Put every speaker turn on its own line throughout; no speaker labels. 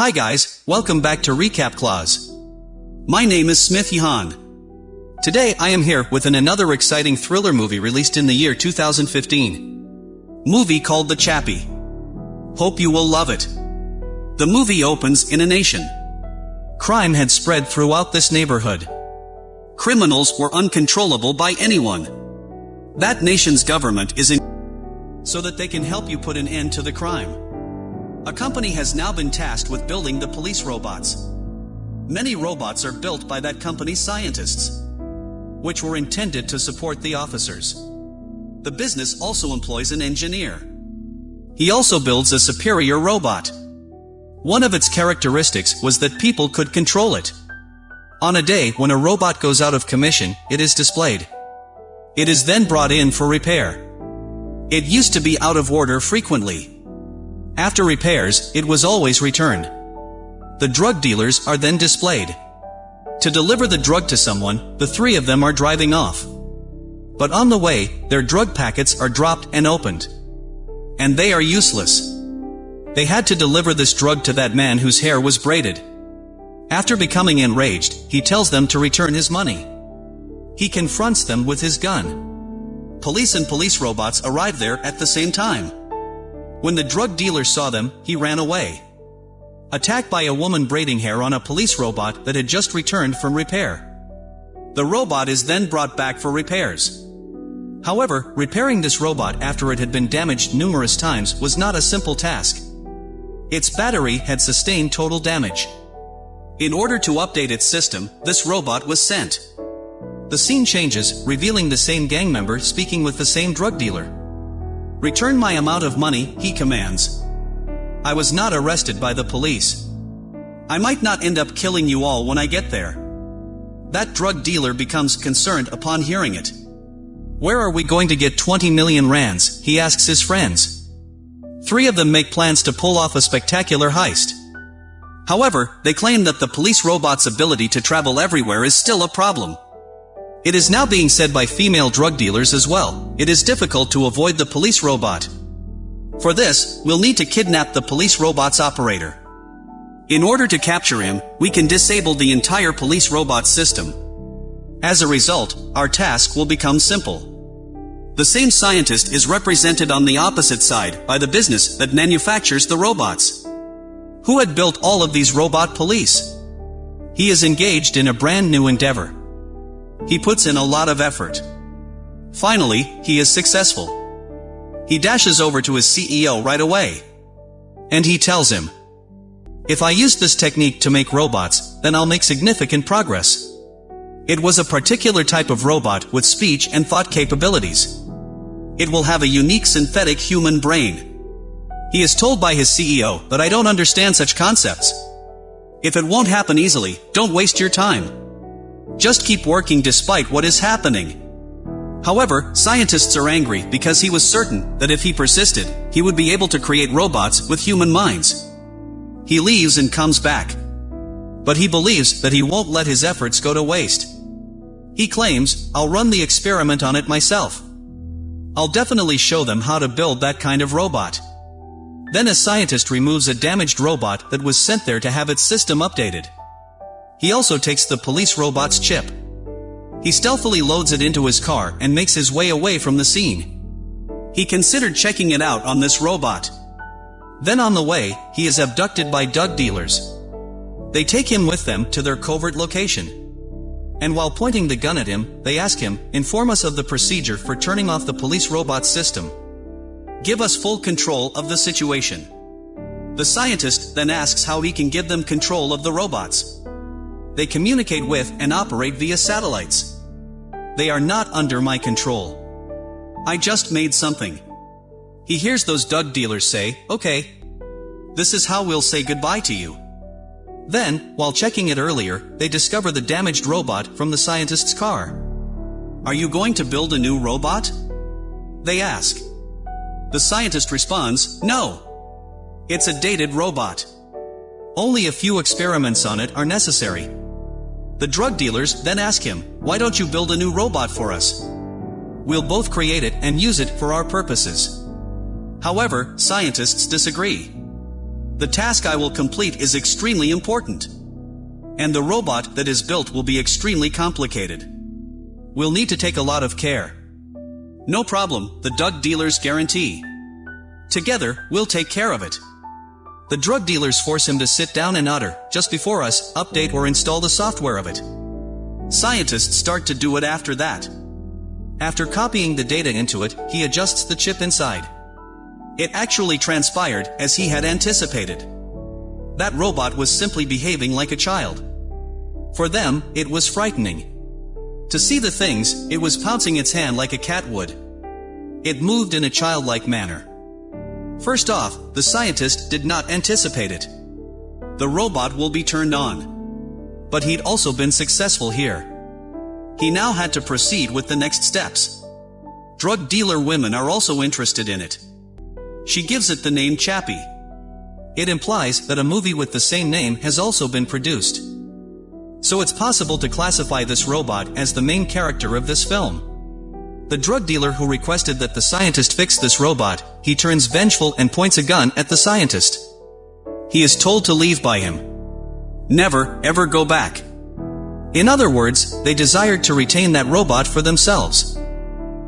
Hi guys, welcome back to Recap Clause. My name is Smith Yahan. Today I am here with an another exciting thriller movie released in the year 2015. Movie called The Chappie. Hope you will love it. The movie opens in a nation. Crime had spread throughout this neighborhood. Criminals were uncontrollable by anyone. That nation's government is in so that they can help you put an end to the crime. A company has now been tasked with building the police robots. Many robots are built by that company's scientists, which were intended to support the officers. The business also employs an engineer. He also builds a superior robot. One of its characteristics was that people could control it. On a day when a robot goes out of commission, it is displayed. It is then brought in for repair. It used to be out of order frequently. After repairs, it was always returned. The drug dealers are then displayed. To deliver the drug to someone, the three of them are driving off. But on the way, their drug packets are dropped and opened. And they are useless. They had to deliver this drug to that man whose hair was braided. After becoming enraged, he tells them to return his money. He confronts them with his gun police and police robots arrive there at the same time. When the drug dealer saw them, he ran away. Attacked by a woman braiding hair on a police robot that had just returned from repair. The robot is then brought back for repairs. However, repairing this robot after it had been damaged numerous times was not a simple task. Its battery had sustained total damage. In order to update its system, this robot was sent. The scene changes, revealing the same gang member speaking with the same drug dealer. Return my amount of money, he commands. I was not arrested by the police. I might not end up killing you all when I get there. That drug dealer becomes concerned upon hearing it. Where are we going to get 20 million rands, he asks his friends. Three of them make plans to pull off a spectacular heist. However, they claim that the police robot's ability to travel everywhere is still a problem. It is now being said by female drug dealers as well. It is difficult to avoid the police robot. For this, we'll need to kidnap the police robot's operator. In order to capture him, we can disable the entire police robot system. As a result, our task will become simple. The same scientist is represented on the opposite side by the business that manufactures the robots. Who had built all of these robot police? He is engaged in a brand new endeavor. He puts in a lot of effort. Finally, he is successful. He dashes over to his CEO right away. And he tells him, If I use this technique to make robots, then I'll make significant progress. It was a particular type of robot with speech and thought capabilities. It will have a unique synthetic human brain. He is told by his CEO that I don't understand such concepts. If it won't happen easily, don't waste your time. Just keep working despite what is happening. However, scientists are angry because he was certain that if he persisted, he would be able to create robots with human minds. He leaves and comes back. But he believes that he won't let his efforts go to waste. He claims, I'll run the experiment on it myself. I'll definitely show them how to build that kind of robot. Then a scientist removes a damaged robot that was sent there to have its system updated. He also takes the police robot's chip. He stealthily loads it into his car and makes his way away from the scene. He considered checking it out on this robot. Then on the way, he is abducted by drug dealers. They take him with them to their covert location. And while pointing the gun at him, they ask him, inform us of the procedure for turning off the police robot system. Give us full control of the situation. The scientist then asks how he can give them control of the robots. They communicate with and operate via satellites. They are not under my control. I just made something. He hears those drug dealers say, okay. This is how we'll say goodbye to you. Then, while checking it earlier, they discover the damaged robot from the scientist's car. Are you going to build a new robot? They ask. The scientist responds, no. It's a dated robot. Only a few experiments on it are necessary. The drug dealers then ask him, why don't you build a new robot for us? We'll both create it and use it for our purposes. However, scientists disagree. The task I will complete is extremely important. And the robot that is built will be extremely complicated. We'll need to take a lot of care. No problem, the drug dealers guarantee. Together, we'll take care of it. The drug dealers force him to sit down and utter, just before us, update or install the software of it. Scientists start to do it after that. After copying the data into it, he adjusts the chip inside. It actually transpired, as he had anticipated. That robot was simply behaving like a child. For them, it was frightening. To see the things, it was pouncing its hand like a cat would. It moved in a childlike manner. First off, the scientist did not anticipate it. The robot will be turned on. But he'd also been successful here. He now had to proceed with the next steps. Drug dealer women are also interested in it. She gives it the name Chappie. It implies that a movie with the same name has also been produced. So it's possible to classify this robot as the main character of this film. The drug dealer who requested that the scientist fix this robot, he turns vengeful and points a gun at the scientist. He is told to leave by him. Never, ever go back. In other words, they desired to retain that robot for themselves.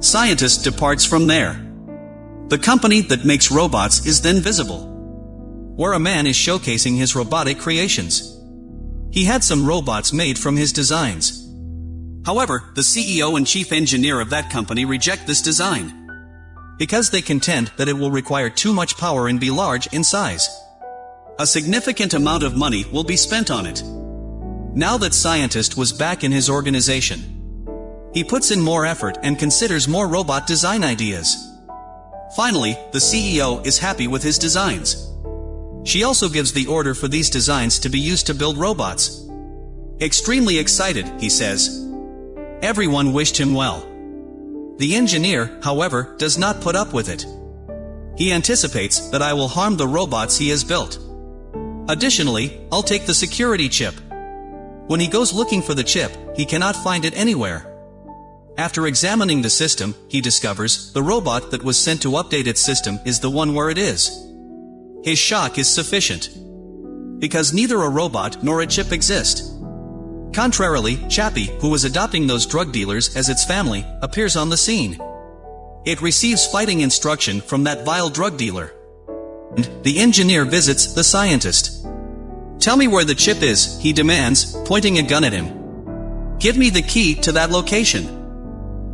Scientist departs from there. The company that makes robots is then visible. Where a man is showcasing his robotic creations. He had some robots made from his designs. However, the CEO and chief engineer of that company reject this design. Because they contend that it will require too much power and be large in size. A significant amount of money will be spent on it. Now that scientist was back in his organization, he puts in more effort and considers more robot design ideas. Finally, the CEO is happy with his designs. She also gives the order for these designs to be used to build robots. Extremely excited, he says. Everyone wished him well. The engineer, however, does not put up with it. He anticipates that I will harm the robots he has built. Additionally, I'll take the security chip. When he goes looking for the chip, he cannot find it anywhere. After examining the system, he discovers the robot that was sent to update its system is the one where it is his shock is sufficient. Because neither a robot nor a chip exist. Contrarily, Chappie, who was adopting those drug dealers as its family, appears on the scene. It receives fighting instruction from that vile drug dealer. And the engineer visits the scientist. Tell me where the chip is, he demands, pointing a gun at him. Give me the key to that location.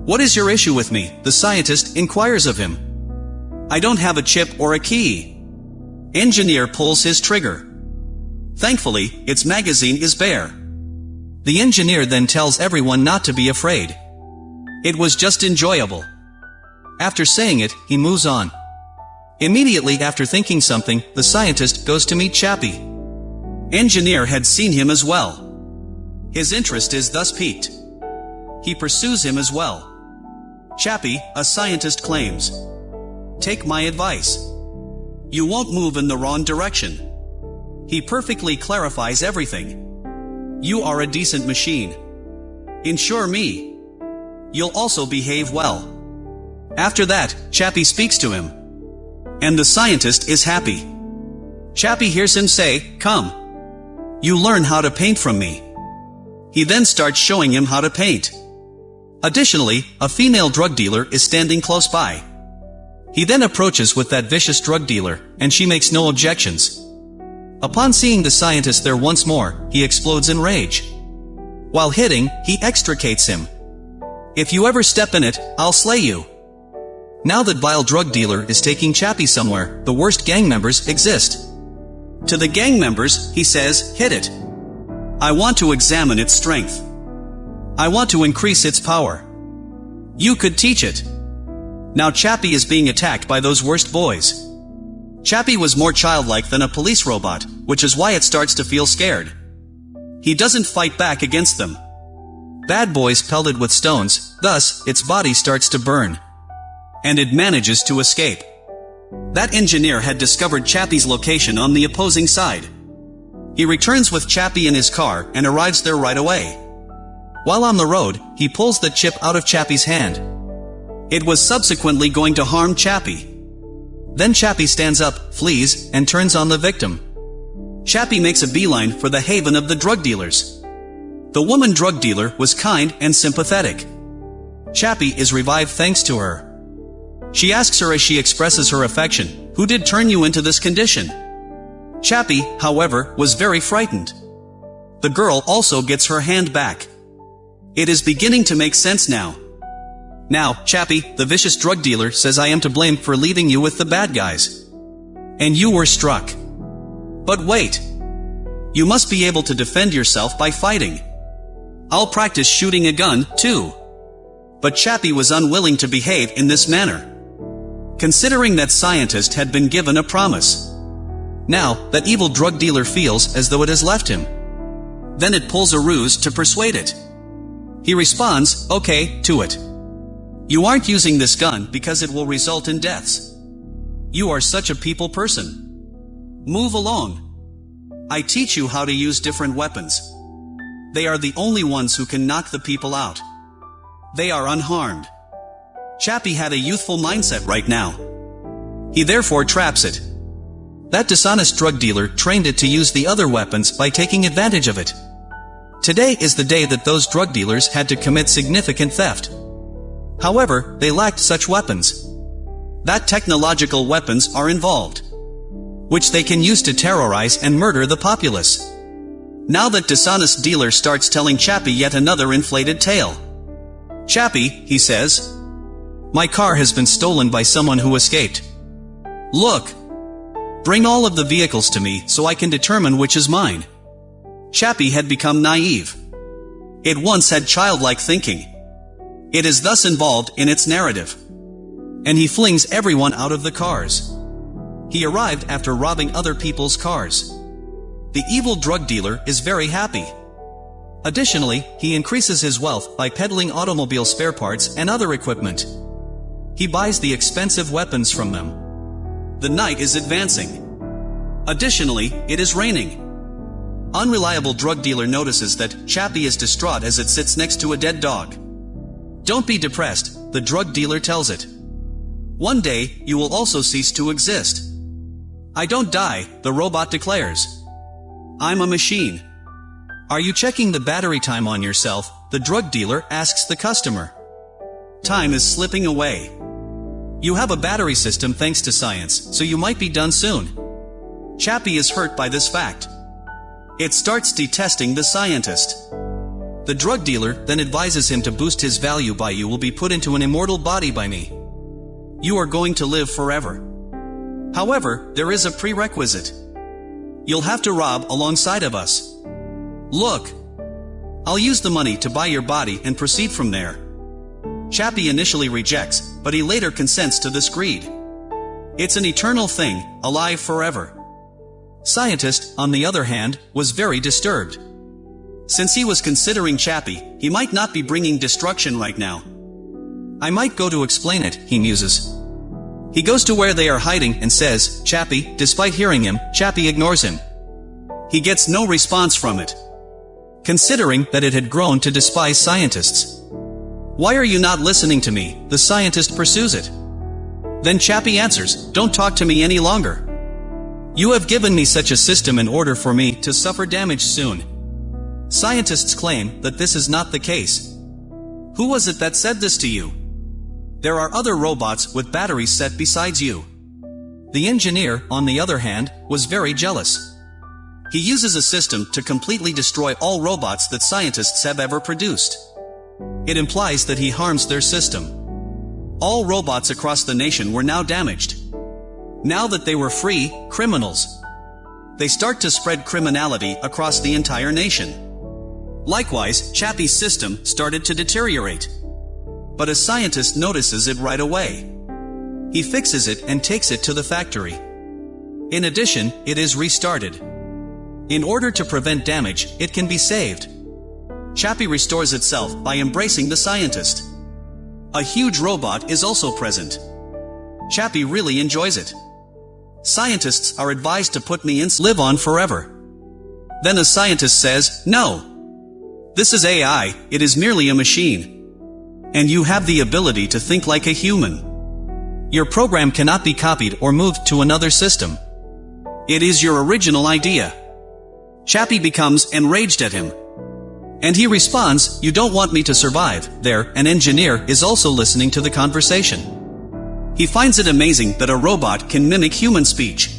What is your issue with me? The scientist inquires of him. I don't have a chip or a key. Engineer pulls his trigger. Thankfully, its magazine is bare. The engineer then tells everyone not to be afraid. It was just enjoyable. After saying it, he moves on. Immediately after thinking something, the scientist goes to meet Chappie. Engineer had seen him as well. His interest is thus piqued. He pursues him as well. Chappie, a scientist claims. Take my advice. You won't move in the wrong direction. He perfectly clarifies everything. You are a decent machine. Insure me. You'll also behave well. After that, Chappie speaks to him. And the scientist is happy. Chappie hears him say, Come. You learn how to paint from me. He then starts showing him how to paint. Additionally, a female drug dealer is standing close by. He then approaches with that vicious drug dealer, and she makes no objections. Upon seeing the scientist there once more, he explodes in rage. While hitting, he extricates him. If you ever step in it, I'll slay you. Now that vile drug dealer is taking Chappie somewhere, the worst gang members exist. To the gang members, he says, hit it. I want to examine its strength. I want to increase its power. You could teach it. Now Chappie is being attacked by those worst boys. Chappie was more childlike than a police robot, which is why it starts to feel scared. He doesn't fight back against them. Bad boys pelted with stones, thus, its body starts to burn. And it manages to escape. That engineer had discovered Chappie's location on the opposing side. He returns with Chappie in his car and arrives there right away. While on the road, he pulls the chip out of Chappie's hand, it was subsequently going to harm Chappie. Then Chappie stands up, flees, and turns on the victim. Chappie makes a beeline for the haven of the drug dealers. The woman drug dealer was kind and sympathetic. Chappie is revived thanks to her. She asks her as she expresses her affection, Who did turn you into this condition? Chappie, however, was very frightened. The girl also gets her hand back. It is beginning to make sense now. Now, Chappie, the vicious drug dealer, says I am to blame for leaving you with the bad guys. And you were struck. But wait. You must be able to defend yourself by fighting. I'll practice shooting a gun, too. But Chappie was unwilling to behave in this manner. Considering that scientist had been given a promise. Now, that evil drug dealer feels as though it has left him. Then it pulls a ruse to persuade it. He responds, okay, to it. You aren't using this gun because it will result in deaths. You are such a people person. Move along. I teach you how to use different weapons. They are the only ones who can knock the people out. They are unharmed. Chappie had a youthful mindset right now. He therefore traps it. That dishonest drug dealer trained it to use the other weapons by taking advantage of it. Today is the day that those drug dealers had to commit significant theft. However, they lacked such weapons. That technological weapons are involved. Which they can use to terrorize and murder the populace. Now that dishonest dealer starts telling Chappie yet another inflated tale. Chappie, he says. My car has been stolen by someone who escaped. Look, Bring all of the vehicles to me so I can determine which is mine. Chappie had become naive. It once had childlike thinking. It is thus involved in its narrative. And he flings everyone out of the cars. He arrived after robbing other people's cars. The evil drug dealer is very happy. Additionally, he increases his wealth by peddling automobile spare parts and other equipment. He buys the expensive weapons from them. The night is advancing. Additionally, it is raining. Unreliable drug dealer notices that Chappie is distraught as it sits next to a dead dog. Don't be depressed, the drug dealer tells it. One day, you will also cease to exist. I don't die, the robot declares. I'm a machine. Are you checking the battery time on yourself? The drug dealer asks the customer. Time is slipping away. You have a battery system thanks to science, so you might be done soon. Chappie is hurt by this fact. It starts detesting the scientist. The drug dealer then advises him to boost his value by you will be put into an immortal body by me. You are going to live forever. However, there is a prerequisite. You'll have to rob alongside of us. Look. I'll use the money to buy your body and proceed from there. Chappie initially rejects, but he later consents to this greed. It's an eternal thing, alive forever. Scientist, on the other hand, was very disturbed. Since he was considering Chappie, he might not be bringing destruction right now. I might go to explain it, he muses. He goes to where they are hiding and says, Chappie, despite hearing him, Chappie ignores him. He gets no response from it. Considering that it had grown to despise scientists. Why are you not listening to me? The scientist pursues it. Then Chappie answers, Don't talk to me any longer. You have given me such a system in order for me to suffer damage soon. Scientists claim that this is not the case. Who was it that said this to you? There are other robots with batteries set besides you. The engineer, on the other hand, was very jealous. He uses a system to completely destroy all robots that scientists have ever produced. It implies that he harms their system. All robots across the nation were now damaged. Now that they were free, criminals. They start to spread criminality across the entire nation. Likewise, Chappie's system started to deteriorate. But a scientist notices it right away. He fixes it and takes it to the factory. In addition, it is restarted. In order to prevent damage, it can be saved. Chappie restores itself by embracing the scientist. A huge robot is also present. Chappie really enjoys it. Scientists are advised to put me in live on forever. Then a scientist says, no. This is AI, it is merely a machine. And you have the ability to think like a human. Your program cannot be copied or moved to another system. It is your original idea. Chappie becomes enraged at him. And he responds, You don't want me to survive. There, an engineer is also listening to the conversation. He finds it amazing that a robot can mimic human speech.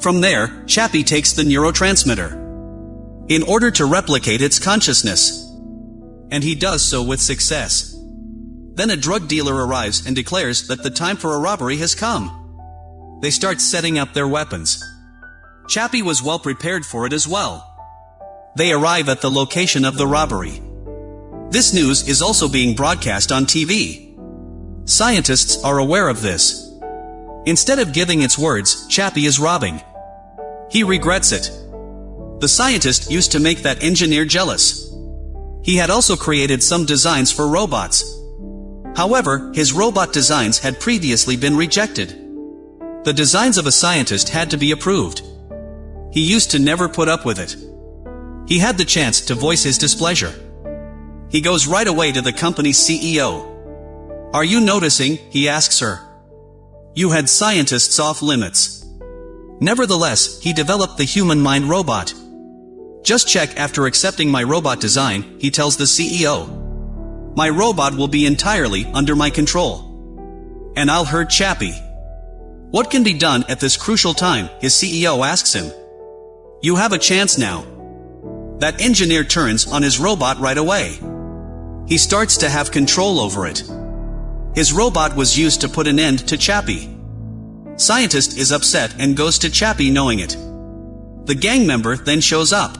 From there, Chappie takes the neurotransmitter. In order to replicate its consciousness. And he does so with success. Then a drug dealer arrives and declares that the time for a robbery has come. They start setting up their weapons. Chappie was well prepared for it as well. They arrive at the location of the robbery. This news is also being broadcast on TV. Scientists are aware of this. Instead of giving its words, Chappie is robbing. He regrets it. The scientist used to make that engineer jealous. He had also created some designs for robots, However, his robot designs had previously been rejected. The designs of a scientist had to be approved. He used to never put up with it. He had the chance to voice his displeasure. He goes right away to the company's CEO. Are you noticing, he asks her. You had scientists off limits. Nevertheless, he developed the human mind robot. Just check after accepting my robot design, he tells the CEO. My robot will be entirely under my control. And I'll hurt Chappie. What can be done at this crucial time, his CEO asks him. You have a chance now. That engineer turns on his robot right away. He starts to have control over it. His robot was used to put an end to Chappie. Scientist is upset and goes to Chappie knowing it. The gang member then shows up.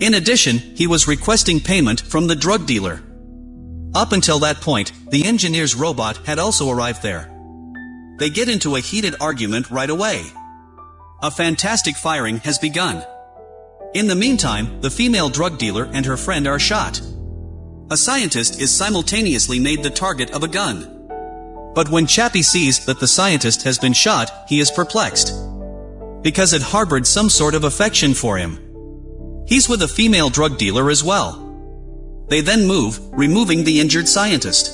In addition, he was requesting payment from the drug dealer. Up until that point, the engineer's robot had also arrived there. They get into a heated argument right away. A fantastic firing has begun. In the meantime, the female drug dealer and her friend are shot. A scientist is simultaneously made the target of a gun. But when Chappie sees that the scientist has been shot, he is perplexed. Because it harbored some sort of affection for him. He's with a female drug dealer as well. They then move, removing the injured scientist.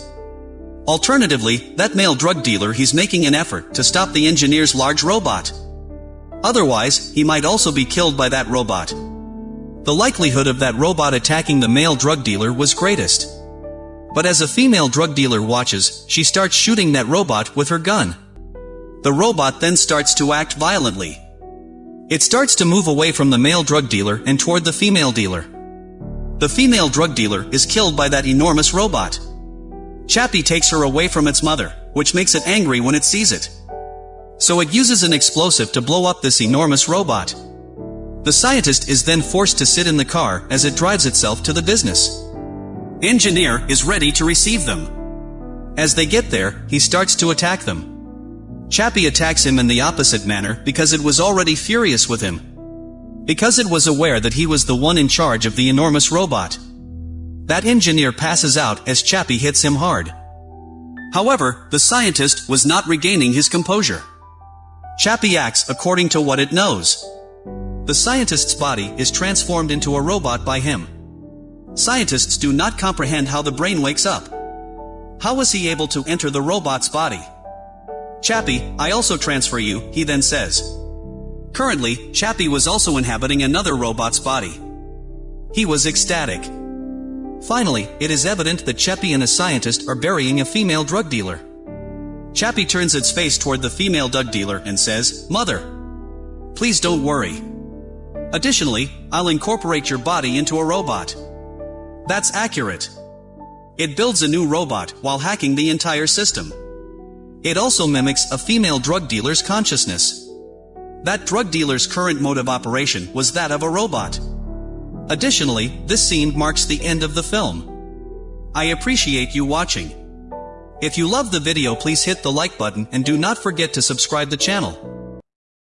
Alternatively, that male drug dealer he's making an effort to stop the engineer's large robot. Otherwise, he might also be killed by that robot. The likelihood of that robot attacking the male drug dealer was greatest. But as a female drug dealer watches, she starts shooting that robot with her gun. The robot then starts to act violently. It starts to move away from the male drug dealer and toward the female dealer. The female drug dealer is killed by that enormous robot. Chappie takes her away from its mother, which makes it angry when it sees it. So it uses an explosive to blow up this enormous robot. The scientist is then forced to sit in the car as it drives itself to the business. Engineer is ready to receive them. As they get there, he starts to attack them. Chappie attacks him in the opposite manner because it was already furious with him, because it was aware that he was the one in charge of the enormous robot. That engineer passes out as Chappie hits him hard. However, the scientist was not regaining his composure. Chappie acts according to what it knows. The scientist's body is transformed into a robot by him. Scientists do not comprehend how the brain wakes up. How was he able to enter the robot's body? Chappie, I also transfer you, he then says. Currently, Chappie was also inhabiting another robot's body. He was ecstatic. Finally, it is evident that Chappie and a scientist are burying a female drug dealer. Chappie turns its face toward the female drug dealer and says, Mother, please don't worry. Additionally, I'll incorporate your body into a robot. That's accurate. It builds a new robot while hacking the entire system. It also mimics a female drug dealer's consciousness. That drug dealer's current mode of operation was that of a robot. Additionally, this scene marks the end of the film. I appreciate you watching. If you love the video please hit the like button and do not forget to subscribe the channel.